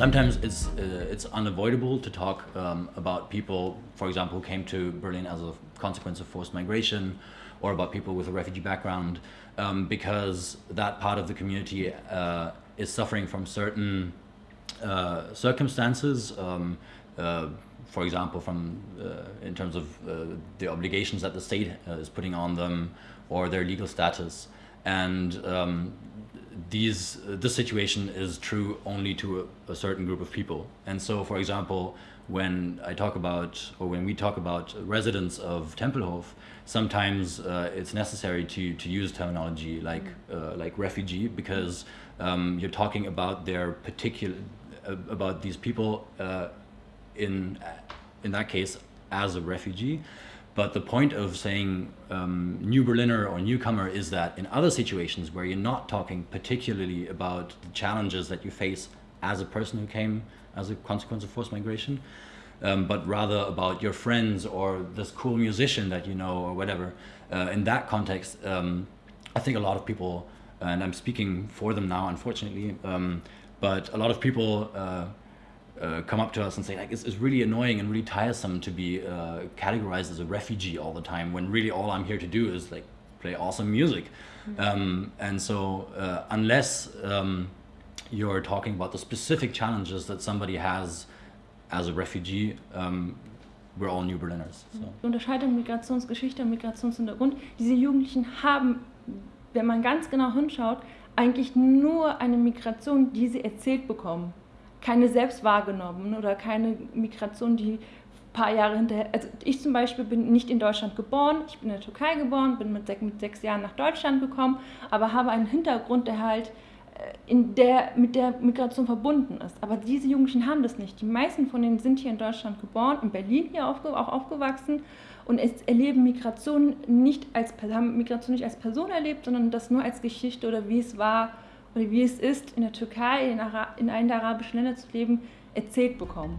sometimes it's uh, it's unavoidable to talk um, about people, for example, who came to Berlin as a consequence of forced migration, or about people with a refugee background, um, because that part of the community uh, is suffering from certain uh, circumstances. Um, uh, for example, from uh, in terms of uh, the obligations that the state is putting on them, or their legal status, and um, these uh, this situation is true only to a, a, certain group of people. And so, for example, when I talk about or when we talk about residents of Tempelhof, sometimes uh, it's necessary to to use terminology like uh, like refugee because um, you're talking about their particular uh, about these people uh, in in that case as a refugee but the point of saying um, new Berliner or newcomer is that in other situations where you're not talking particularly about the challenges that you face as a person who came as a consequence of forced migration, um, but rather about your friends or this cool musician that you know or whatever. Uh, in that context, um, I think a lot of people, and I'm speaking for them now, unfortunately, um, but a lot of people uh, uh, come up to us and say like it's, it's really annoying and really tiresome to be uh, categorized as a refugee all the time when really all I'm here to do is like play awesome music mm -hmm. um, and so uh, unless um, you're talking about the specific challenges that somebody has as a refugee um, we're all New Berliners. So. Unterscheidung Migrationsgeschichte und Migrationshintergrund. Diese Jugendlichen haben, wenn man ganz genau hinschaut, eigentlich nur eine Migration, die sie erzählt bekommen keine selbst wahrgenommen oder keine Migration, die ein paar Jahre hinterher. Also ich zum Beispiel bin nicht in Deutschland geboren, ich bin in der Türkei geboren, bin mit, sech, mit sechs Jahren nach Deutschland gekommen, aber habe einen Hintergrund, der halt äh, in der, mit der Migration verbunden ist. Aber diese Jugendlichen haben das nicht. Die meisten von denen sind hier in Deutschland geboren, in Berlin hier aufge, auch aufgewachsen und erleben Migration nicht als, haben Migration nicht als Person erlebt, sondern das nur als Geschichte oder wie es war, oder wie es ist, in der Türkei, in, Ara in einem der arabischen Länder zu leben, erzählt bekommen.